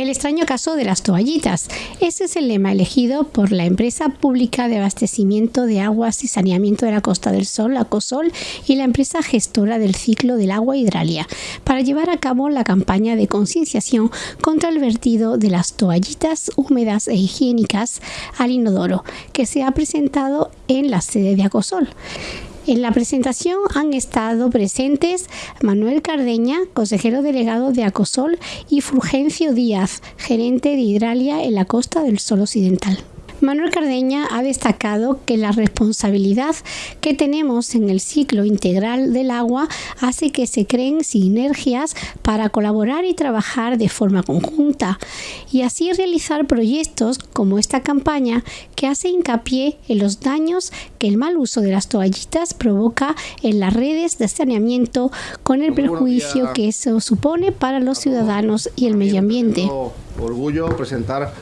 El extraño caso de las toallitas. Ese es el lema elegido por la empresa pública de abastecimiento de aguas y saneamiento de la Costa del Sol, ACOSOL, y la empresa gestora del ciclo del agua Hidralia, para llevar a cabo la campaña de concienciación contra el vertido de las toallitas húmedas e higiénicas al inodoro, que se ha presentado en la sede de ACOSOL. En la presentación han estado presentes Manuel Cardeña, consejero delegado de Acosol, y Fulgencio Díaz, gerente de Hidralia en la Costa del Sol Occidental. Manuel Cardeña ha destacado que la responsabilidad que tenemos en el ciclo integral del agua hace que se creen sinergias para colaborar y trabajar de forma conjunta y así realizar proyectos como esta campaña que hace hincapié en los daños que el mal uso de las toallitas provoca en las redes de saneamiento con el perjuicio que eso supone para los ciudadanos y el medio ambiente. Orgullo presentar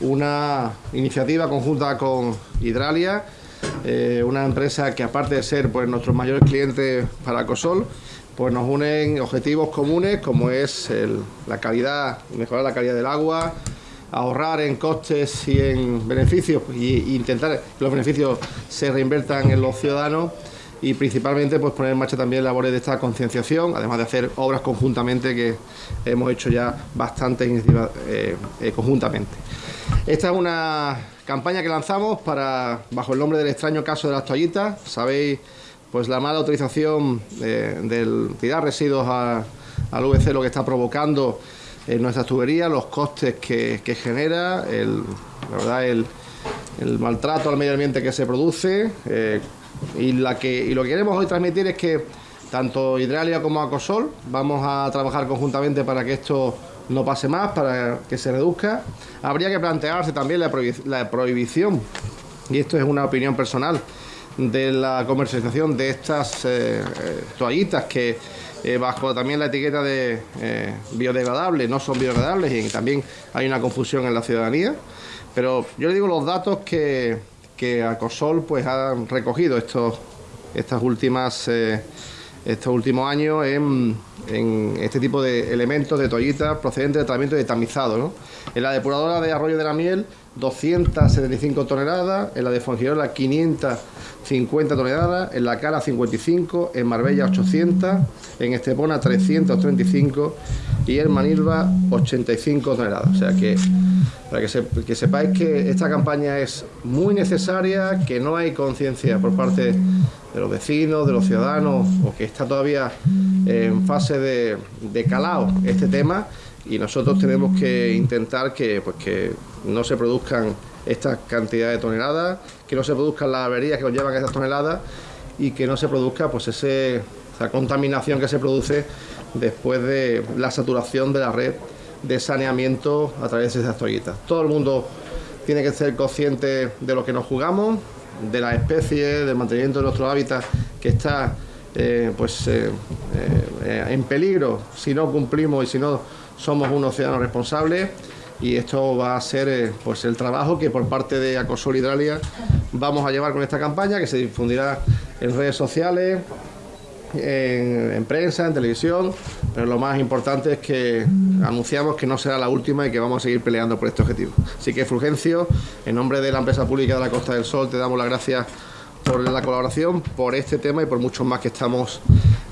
una iniciativa conjunta con Hidralia, eh, una empresa que aparte de ser pues, nuestros mayores clientes para Cosol, pues nos unen objetivos comunes como es la calidad, mejorar la calidad del agua, ahorrar en costes y en beneficios y, intentar que los beneficios se reinvertan en los ciudadanos y principalmente pues poner en marcha también labores de esta concienciación, además de hacer obras conjuntamente que hemos hecho ya bastantes eh, eh, conjuntamente. Esta es una campaña que lanzamos para bajo el nombre del extraño caso de las toallitas. Sabéis pues la mala autorización eh, del tirar residuos al VC lo que está provocando en nuestras tuberías, los costes que, genera, el, la verdad el, maltrato al medio ambiente que se produce eh, y, la que, y lo que queremos hoy transmitir es que tanto Hidralia como Acosol vamos a trabajar conjuntamente para que esto no pase más, para que se reduzca. Habría que plantearse también la, prohibición, y esto es una opinión personal, de la comercialización de estas eh, eh, toallitas que eh, bajo también la etiqueta de biodegradables no son biodegradables y también hay una confusión en la ciudadanía. Pero yo le digo los datos que, que Acosol pues, ha recogido estos, estas últimas estos últimos años en, este tipo de elementos de toallitas procedentes de tratamiento de tamizado. En la depuradora de Arroyo de la Miel, 275 toneladas, en la de Fongirola, 550 toneladas, en la Cala, 55, en Marbella, 800, en Estepona, 335 y en Manilva, 85 toneladas. O sea que, para que, que sepáis que esta campaña es muy necesaria, que no hay conciencia por parte de los vecinos, de los ciudadanos, o que está todavía en fase de, de calado este tema y nosotros tenemos que intentar que, pues, que no se produzcan estas cantidades de toneladas, que no se produzcan las averías que nos llevan esas toneladas y que no se produzca pues ese, esa contaminación que se produce después de la saturación de la red de saneamiento a través de esas toallitas. Todo el mundo tiene que ser consciente de lo que nos jugamos, de las especies, del mantenimiento de nuestro hábitat que está eh, pues, eh, eh, en peligro si no cumplimos y si no somos unos ciudadanos responsables y esto va a ser pues el trabajo que por parte de Acosol Hidralia vamos a llevar con esta campaña que se difundirá en redes sociales, en, prensa, en televisión, pero lo más importante es que anunciamos que no será la última y que vamos a seguir peleando por este objetivo. Así que Fulgencio, en nombre de la empresa pública de la Costa del Sol, te damos las gracias por la colaboración, por este tema y por muchos más que estamos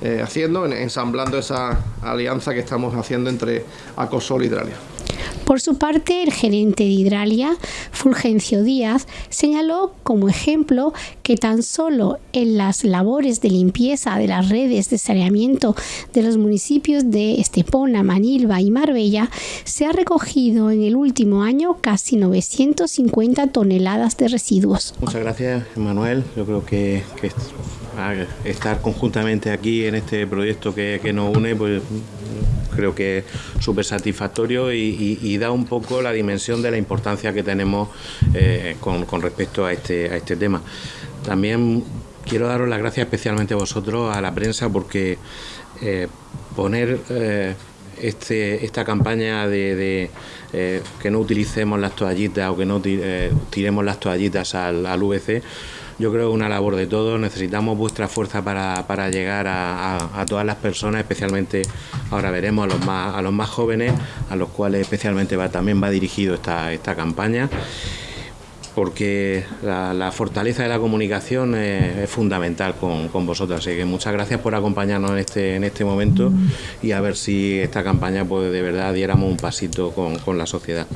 eh, haciendo, ensamblando esa alianza que estamos haciendo entre Acosol y Hidralia. Por su parte, el gerente de Hidralia, Fulgencio Díaz, señaló como ejemplo que tan solo en las labores de limpieza de las redes de saneamiento de los municipios de Estepona, Manilva y Marbella se ha recogido en el último año casi 950 toneladas de residuos. Muchas gracias, Manuel. Yo creo que, estar conjuntamente aquí en este proyecto que, que nos une, pues creo que es súper satisfactorio y, da un poco la dimensión de la importancia que tenemos eh, con, respecto a este, a este tema. También quiero daros las gracias especialmente a vosotros, a la prensa, porque eh, poner... Eh, este, esta campaña de, que no utilicemos las toallitas o que no tiremos las toallitas al, al VC yo creo que una labor de todos. Necesitamos vuestra fuerza para, llegar a, todas las personas, especialmente ahora veremos a los más, a los más jóvenes, a los cuales especialmente también va dirigido esta, esta campaña porque la, fortaleza de la comunicación es, fundamental con, con, vosotros. Así que muchas gracias por acompañarnos en este, en este momento y a ver si esta campaña pues de verdad diéramos un pasito con, con la sociedad.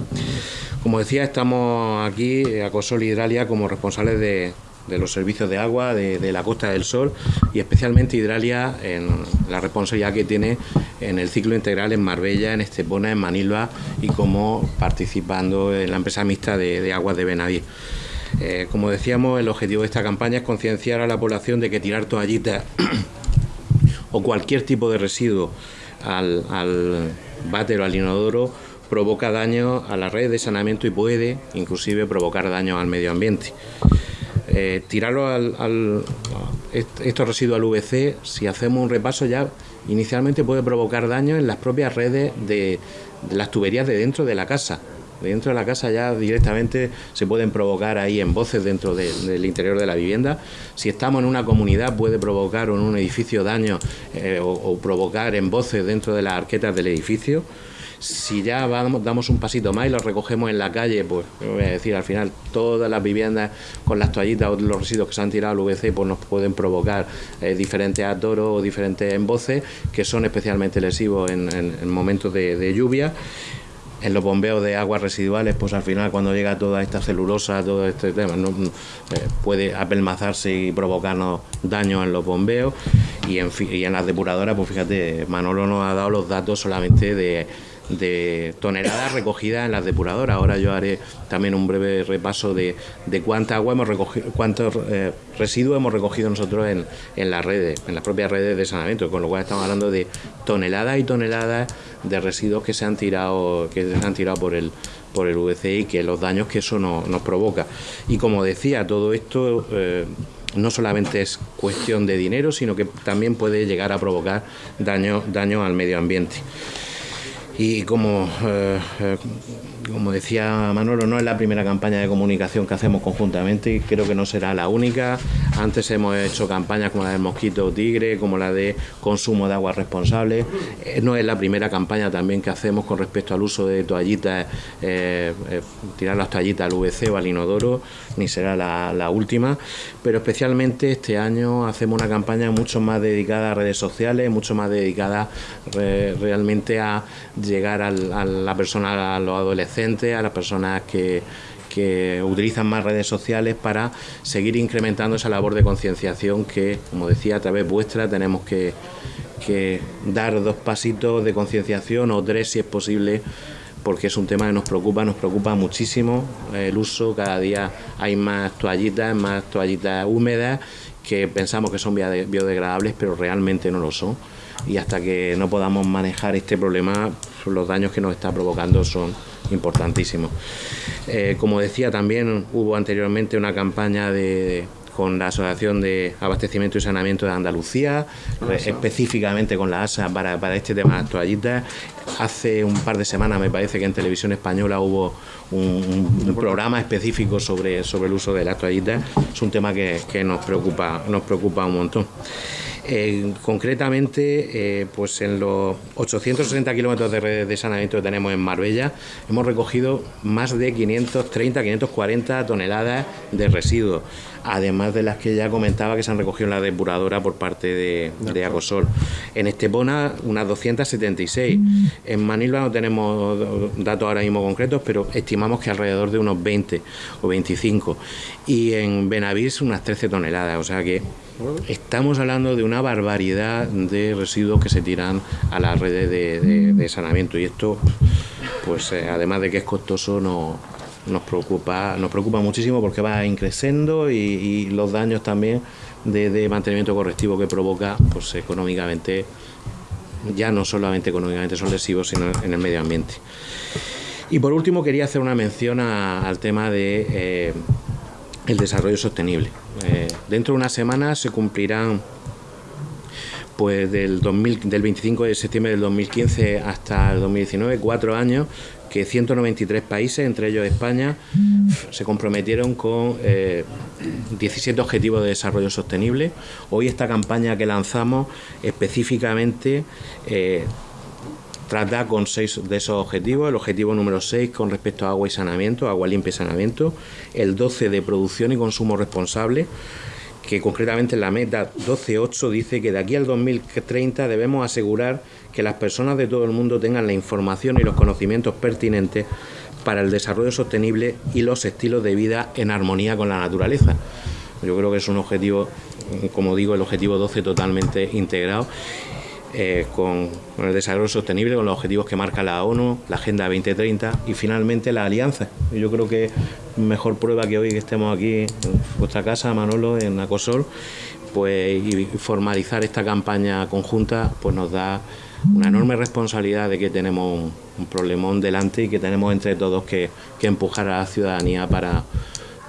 Como decía, estamos aquí a Cosol Hidralia como responsables de, de los servicios de agua de, la Costa del Sol y especialmente Hidralia en la responsabilidad que tiene en el ciclo integral en Marbella, en Estepona, en Manilva y como participando en la empresa mixta de, aguas de Benaví. Eh, como decíamos, el objetivo de esta campaña es concienciar a la población de que tirar toallitas o cualquier tipo de residuo al, al váter o al inodoro provoca daño a la red de saneamiento y puede inclusive provocar daño al medio ambiente. Eh, tirarlo al, estos residuos al VC, si hacemos un repaso ya, inicialmente puede provocar daño en las propias redes de, las tuberías de dentro de la casa. dentro de la casa ya directamente se pueden provocar ahí en voces dentro del interior de la vivienda. Si estamos en una comunidad puede provocar en un edificio daño eh, o, o provocar en voces dentro de las arquetas del edificio. Si ya damos un pasito más y lo recogemos en la calle, pues a decir, al final todas las viviendas con las toallitas o los residuos que se han tirado al VC pues nos pueden provocar eh, diferentes atoros o diferentes emboces que son especialmente lesivos en, momentos de, lluvia. En los bombeos de aguas residuales, pues al final cuando llega toda esta celulosa, todo este tema, eh, puede apelmazarse y provocarnos daños en los bombeos. Y en, y en las depuradoras, pues fíjate, Manolo nos ha dado los datos solamente de de toneladas recogidas en las depuradoras. Ahora yo haré también un breve repaso de, cuánta agua hemos recogido, cuántos eh, residuos hemos recogido nosotros en, las redes, en las propias redes de saneamiento, con lo cual estamos hablando de toneladas y toneladas de residuos que se han tirado, que se han tirado por el por el VCI que los daños que eso nos provoca. Y como decía, todo esto eh, no solamente es cuestión de dinero, sino que también puede llegar a provocar daño, daño al medio ambiente. Y como, eh, eh, como decía Manolo, no es la primera campaña de comunicación que hacemos conjuntamente y creo que no será la única. Antes hemos hecho campañas como la del mosquito tigre, como la de consumo de agua responsable. Eh, no es la primera campaña también que hacemos con respecto al uso de toallitas, tirar las toallitas al VC o al inodoro, ni será la última. Pero especialmente este año hacemos una campaña mucho más dedicada a redes sociales, mucho más dedicada realmente a llegar a la persona, a los adolescentes, a las personas que, utilizan más redes sociales para seguir incrementando esa labor de concienciación que, como decía, a través vuestra tenemos que dar dos pasitos de concienciación o tres si es posible porque es un tema que nos preocupa, nos preocupa muchísimo el uso, cada día hay más toallitas, más toallitas húmedas que pensamos que son biodegradables, pero realmente no lo son. Y hasta que no podamos manejar este problema, los daños que nos está provocando son importantísimos. Eh, como decía, también hubo anteriormente una campaña de, con la Asociación de Abastecimiento y Saneamiento de Andalucía, ah, específicamente con la ASA para, para este tema de las toallitas. Hace un par de semanas me parece que en televisión española hubo un, programa específico sobre, sobre el uso de las toallitas. Es un tema que, que nos, preocupa, nos preocupa un montón. Eh, concretamente, eh, pues en los 860 kilómetros de red de saneamiento que tenemos en Marbella, hemos recogido más de 530, 540 toneladas de residuos, además de las que ya comentaba que se han recogido en la depuradora por parte de, de Acosol. En Estepona, unas 276. En Manilva no tenemos datos ahora mismo concretos, pero estimamos que alrededor de unos 20 o 25. Y en Benavís, unas 13 toneladas. O sea que Estamos hablando de una barbaridad de residuos que se tiran a las redes de, saneamiento y esto, pues eh, además de que es costoso, no, nos preocupa, nos preocupa muchísimo porque va increciendo y, los daños también de, mantenimiento correctivo que provoca, pues económicamente, ya no solamente económicamente son lesivos, sino en el medio ambiente. Y por último quería hacer una mención al tema de eh, el desarrollo sostenible. Eh, dentro de una semana se cumplirán pues del, 2000, del 25 de septiembre del 2015 hasta el 2019, cuatro años, que 193 países, entre ellos España, se comprometieron con 17 eh, objetivos de desarrollo sostenible. Hoy esta campaña que lanzamos específicamente eh, trata con seis de esos objetivos. El objetivo número 6 con respecto a agua y saneamiento, agua limpia y saneamiento. El 12 de producción y consumo responsable que concretamente en la meta 12.8 dice que de aquí al 2030 debemos asegurar que las personas de todo el mundo tengan la información y los conocimientos pertinentes para el desarrollo sostenible y los estilos de vida en armonía con la naturaleza. Yo creo que es un objetivo, como digo, el objetivo 12 totalmente integrado eh, con, el desarrollo sostenible, con los objetivos que marca la ONU, la Agenda 2030 y finalmente la alianza. Yo creo que mejor prueba que hoy que estemos aquí en vuestra casa, Manolo, en Acosol, pues y formalizar esta campaña conjunta, pues nos da una enorme responsabilidad de que tenemos un, problemón delante y que tenemos entre todos que, empujar a la ciudadanía para,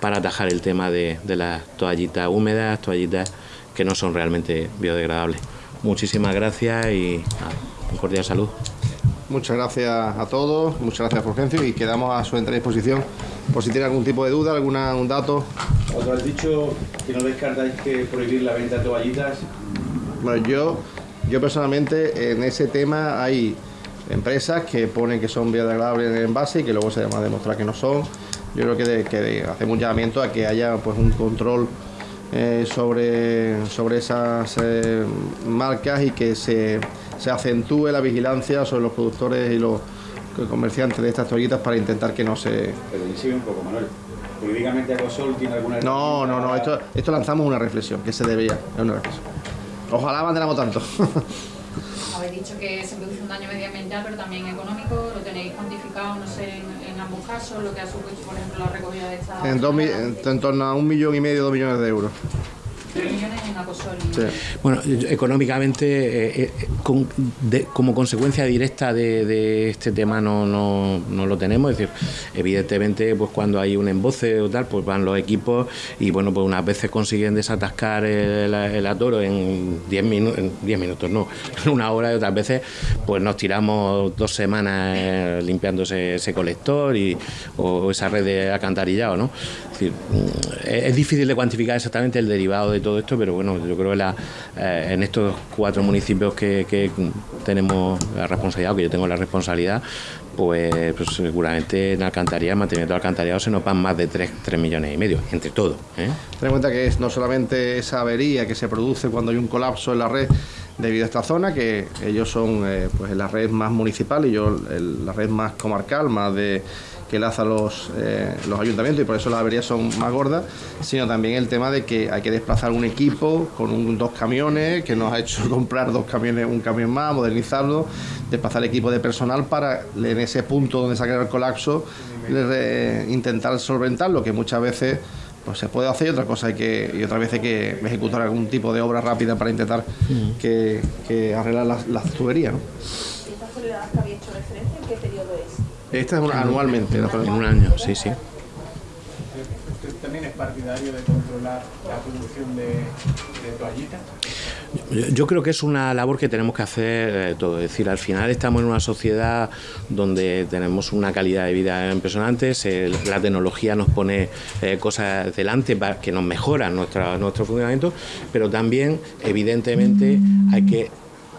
atajar el tema de las toallitas húmedas, toallitas que no son realmente biodegradables. Muchísimas gracias y un cordial salud. Muchas gracias a todos, muchas gracias Fulgencio y quedamos a su entera disposición por si tiene algún tipo de duda, alguna, un dato. Os has dicho que no descartáis que prohibir la venta de toallitas. Bueno, yo, yo personalmente en ese tema hay empresas que ponen que son biodegradables en el envase y que luego se llama a demostrar que no son. Yo creo que, que hacemos un llamamiento a que haya pues un control eh, sobre, sobre esas eh, marcas y que se, se, acentúe la vigilancia sobre los productores y los comerciantes de estas toallitas para intentar que no se... Pero sigue un poco, Manuel. ¿Jurídicamente Acosol tiene alguna... No, no, no, esto, esto lanzamos una reflexión, que se debía, es una reflexión. Ojalá mantenamos tanto. Dicho que se produce un daño medioambiental, pero también económico. ¿Lo tenéis cuantificado, no sé, en, ambos casos? Lo que ha supuesto, por ejemplo, la recogida de esta... En, en torno a un millón y medio, dos millones de euros. Bueno, económicamente, eh, eh, como consecuencia directa de, este tema no, no, lo tenemos. Es decir, evidentemente, pues cuando hay un emboce o tal, pues van los equipos y bueno, pues unas veces consiguen desatascar el, atoro en 10 minutos, en 10 minutos no, en una hora y otras veces pues nos tiramos dos semanas eh, limpiando ese, colector y, o esa red de acantarillado, ¿no? Es difícil de cuantificar exactamente el derivado de todo esto, pero bueno, yo creo que eh, en estos cuatro municipios que, tenemos la responsabilidad, o que yo tengo la responsabilidad, pues, pues seguramente en alcantarilla, mantenimiento de alcantarillado, se nos van más de 3, millones y medio, entre todos. ¿eh? Ten en cuenta que es no solamente esa avería que se produce cuando hay un colapso en la red debido a esta zona, que ellos son eh, pues la red más municipal y yo la red más comarcal, más de que laza los, eh, los ayuntamientos y por eso las averías son más gordas, sino también el tema de que hay que desplazar un equipo con dos camiones, que nos ha hecho comprar dos camiones, un camión más, modernizarlo, desplazar equipo de personal para en ese punto donde se ha creado el colapso intentar solventarlo, que muchas veces pues se puede hacer y otra cosa hay que y otra vez hay que ejecutar algún tipo de obra rápida para intentar mm. que, arreglar las, tuberías. ¿no? ¿Esta que había hecho referencia en qué periodo es? Esta es anualmente. En un año, sí, sí. ¿Usted también es partidario de controlar la producción de, toallitas? Yo creo que es una labor que tenemos que hacer eh, todo. Es decir, al final estamos en una sociedad donde tenemos una calidad de vida impresionante, la tecnología nos pone eh, cosas delante para que nos mejoran nuestra, nuestro funcionamiento, pero también, evidentemente, hay que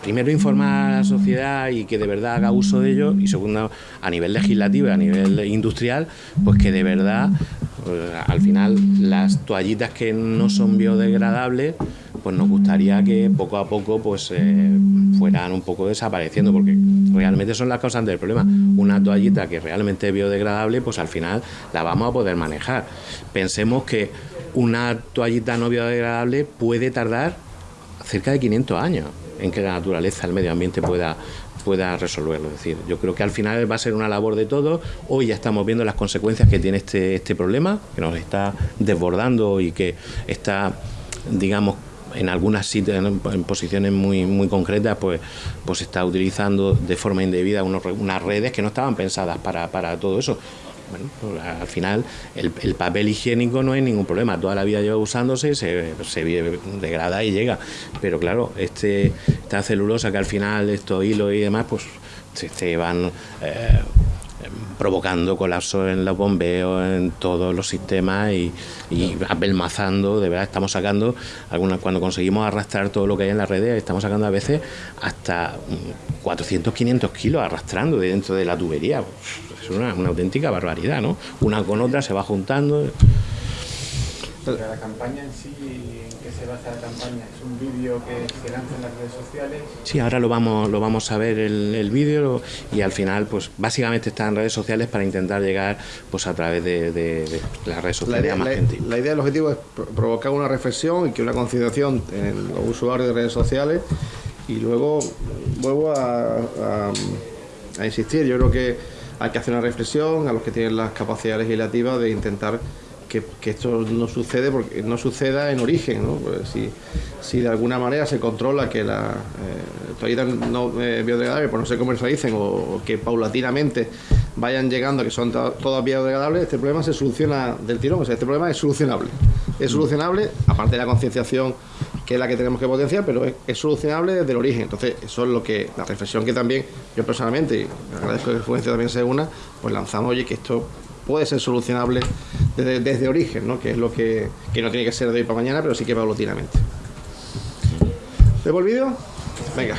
primero informar a la sociedad y que de verdad haga uso de ello y segundo a nivel legislativo a nivel industrial pues que de verdad pues, al final las toallitas que no son biodegradables pues nos gustaría que poco a poco pues eh, fueran un poco desapareciendo porque realmente son las causas del problema. Una toallita que realmente es biodegradable pues al final la vamos a poder manejar. Pensemos que una toallita no biodegradable puede tardar cerca de 500 años en que la naturaleza, el medio ambiente pueda pueda resolverlo. Es decir, yo creo que al final va a ser una labor de todos. Hoy ya estamos viendo las consecuencias que tiene este, este problema, que nos está desbordando y que está, digamos, en algunas sitios, en, posiciones muy, muy concretas, pues, pues está utilizando de forma indebida unas redes que no estaban pensadas para, para todo eso. Bueno, pues al final el, el, papel higiénico no hay ningún problema, toda la vida lleva usándose, se, degrada y llega, pero claro, este, esta celulosa que al final estos hilos y demás, pues se, van... Eh, provocando colapso en los bombeos, en todos los sistemas y, y apelmazando, de verdad estamos sacando, algunas cuando conseguimos arrastrar todo lo que hay en las redes, estamos sacando a veces hasta 400, 500 kilos arrastrando dentro de la tubería. Es una, una auténtica barbaridad, ¿no? Una con otra se va juntando. La campaña en sí, ¿en qué se basa la campaña? ¿Es un vídeo que se lanza en las redes sociales? Sí, ahora lo vamos, lo vamos a ver el, el vídeo y al final, pues básicamente está en redes sociales para intentar llegar pues a través de, de, de las redes sociales la idea, a más la, gente. La idea, el objetivo es provocar una reflexión y que una concienciación en los usuarios de redes sociales y luego vuelvo a, a, a insistir, yo creo que hay que hacer una reflexión a los que tienen las capacidades legislativas de intentar que, esto no sucede porque no suceda en origen, ¿no? Pues si, si, de alguna manera se controla que las eh, toallitas no eh, biodegradables pues no se comercialicen o, o, que paulatinamente vayan llegando que son todas biodegradables, este problema se soluciona del tirón, o sea, este problema es solucionable. Es solucionable, aparte de la concienciación que es la que tenemos que potenciar, pero es, solucionable desde el origen. Entonces, eso es lo que, la reflexión que también yo personalmente, y agradezco que Influencia también sea una, pues lanzamos, oye, que esto puede ser solucionable desde, desde origen, ¿no? que es lo que, que, no tiene que ser de hoy para mañana, pero sí que paulatinamente. ¿Vemos el vídeo? Venga.